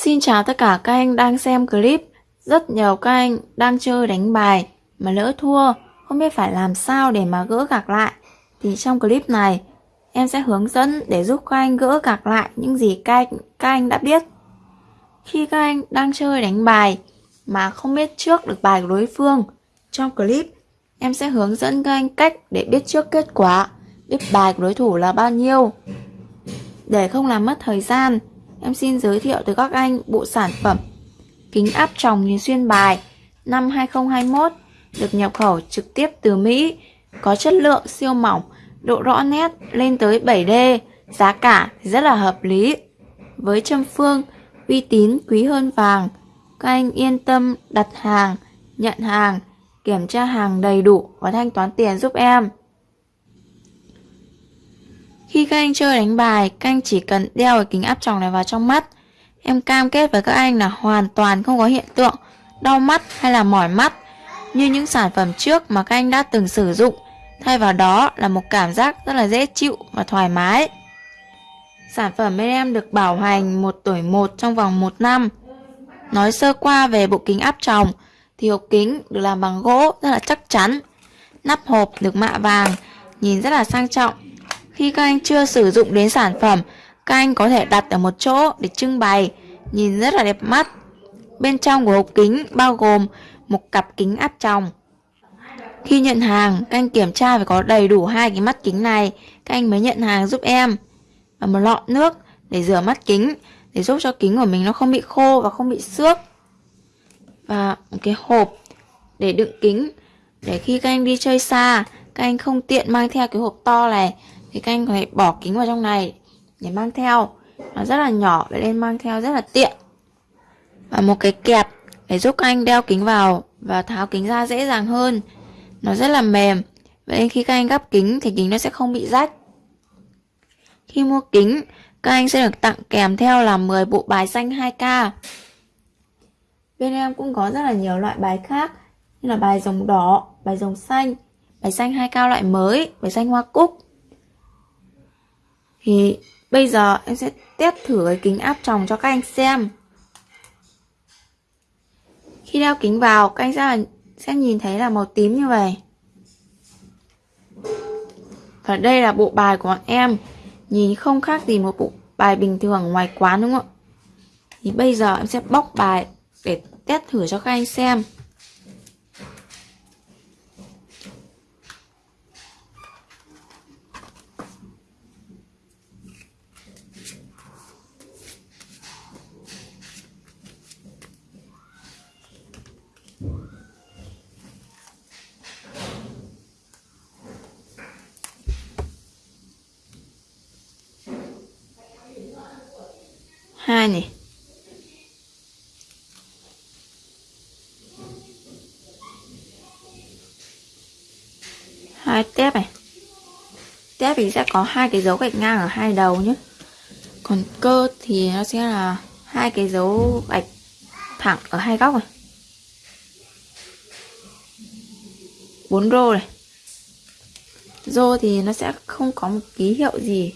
Xin chào tất cả các anh đang xem clip. Rất nhiều các anh đang chơi đánh bài mà lỡ thua, không biết phải làm sao để mà gỡ gạc lại. Thì trong clip này, em sẽ hướng dẫn để giúp các anh gỡ gạc lại những gì các anh, các anh đã biết. Khi các anh đang chơi đánh bài mà không biết trước được bài của đối phương, trong clip em sẽ hướng dẫn các anh cách để biết trước kết quả, biết bài của đối thủ là bao nhiêu. Để không làm mất thời gian, em xin giới thiệu tới các anh bộ sản phẩm kính áp tròng nhìn xuyên bài năm 2021 được nhập khẩu trực tiếp từ Mỹ, có chất lượng siêu mỏng, độ rõ nét lên tới 7D, giá cả rất là hợp lý. Với châm phương, uy tín quý hơn vàng, các anh yên tâm đặt hàng, nhận hàng, kiểm tra hàng đầy đủ và thanh toán tiền giúp em. Khi các anh chơi đánh bài, các anh chỉ cần đeo cái kính áp tròng này vào trong mắt. Em cam kết với các anh là hoàn toàn không có hiện tượng đau mắt hay là mỏi mắt như những sản phẩm trước mà các anh đã từng sử dụng. Thay vào đó là một cảm giác rất là dễ chịu và thoải mái. Sản phẩm bên em được bảo hành một tuổi một trong vòng 1 năm. Nói sơ qua về bộ kính áp tròng thì hộp kính được làm bằng gỗ rất là chắc chắn. Nắp hộp được mạ vàng, nhìn rất là sang trọng khi các anh chưa sử dụng đến sản phẩm, các anh có thể đặt ở một chỗ để trưng bày, nhìn rất là đẹp mắt. Bên trong của hộp kính bao gồm một cặp kính áp tròng. Khi nhận hàng, các anh kiểm tra phải có đầy đủ hai cái mắt kính này, các anh mới nhận hàng giúp em. Và một lọ nước để rửa mắt kính, để giúp cho kính của mình nó không bị khô và không bị xước. Và một cái hộp để đựng kính, để khi các anh đi chơi xa, các anh không tiện mang theo cái hộp to này thì các anh có thể bỏ kính vào trong này để mang theo. Nó rất là nhỏ vậy nên mang theo rất là tiện. Và một cái kẹp để giúp các anh đeo kính vào và tháo kính ra dễ dàng hơn. Nó rất là mềm. Vậy nên khi các anh gắp kính thì kính nó sẽ không bị rách. Khi mua kính các anh sẽ được tặng kèm theo là 10 bộ bài xanh 2K bên em cũng có rất là nhiều loại bài khác như là bài rồng đỏ, bài rồng xanh, bài xanh 2K loại mới, bài xanh hoa cúc thì bây giờ em sẽ test thử cái kính áp tròng cho các anh xem. Khi đeo kính vào các anh sẽ, sẽ nhìn thấy là màu tím như vậy. Và đây là bộ bài của bọn em. Nhìn không khác gì một bộ bài bình thường ngoài quán đúng không ạ? Thì bây giờ em sẽ bóc bài để test thử cho các anh xem. Hai này hai tép này. Tép thì sẽ có hai cái dấu gạch ngang ở hai đầu nhé. Còn cơ thì nó sẽ là hai cái dấu gạch thẳng ở hai góc này. Bốn rô này. Rô thì nó sẽ không có một ký hiệu gì.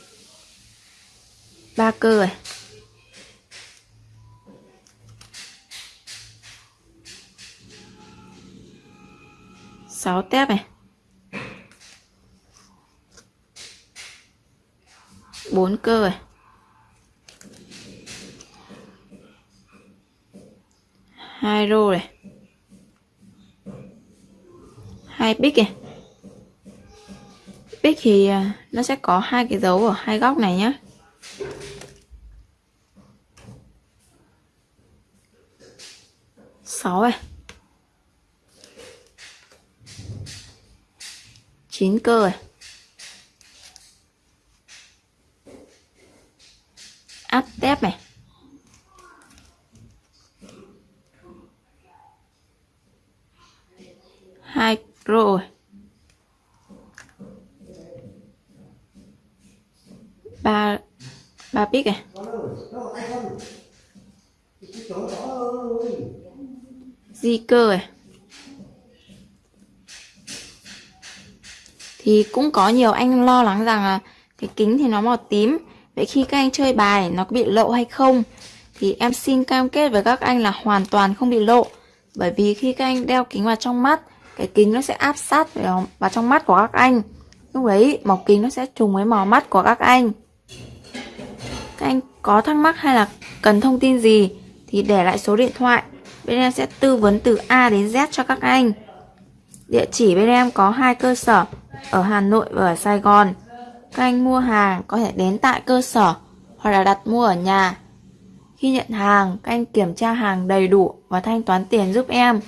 Ba cơ này. 6 tép này. 4 cơ này. Hai rô này. Hai bích này. Bích thì à, nó sẽ có hai cái dấu ở hai góc này nhé sáu này. 9 cơ rồi. Áp tép này. Hai rồi. Ba ba bít này. Di cơ này thì cũng có nhiều anh lo lắng rằng là cái kính thì nó màu tím vậy khi các anh chơi bài nó có bị lộ hay không thì em xin cam kết với các anh là hoàn toàn không bị lộ. Bởi vì khi các anh đeo kính vào trong mắt, cái kính nó sẽ áp sát vào, vào trong mắt của các anh. Lúc đấy màu kính nó sẽ trùng với màu mắt của các anh. Các anh có thắc mắc hay là cần thông tin gì thì để lại số điện thoại. Bên em sẽ tư vấn từ A đến Z cho các anh. Địa chỉ bên em có hai cơ sở ở Hà Nội và ở Sài Gòn. Các anh mua hàng có thể đến tại cơ sở hoặc là đặt mua ở nhà. Khi nhận hàng, các anh kiểm tra hàng đầy đủ và thanh toán tiền giúp em.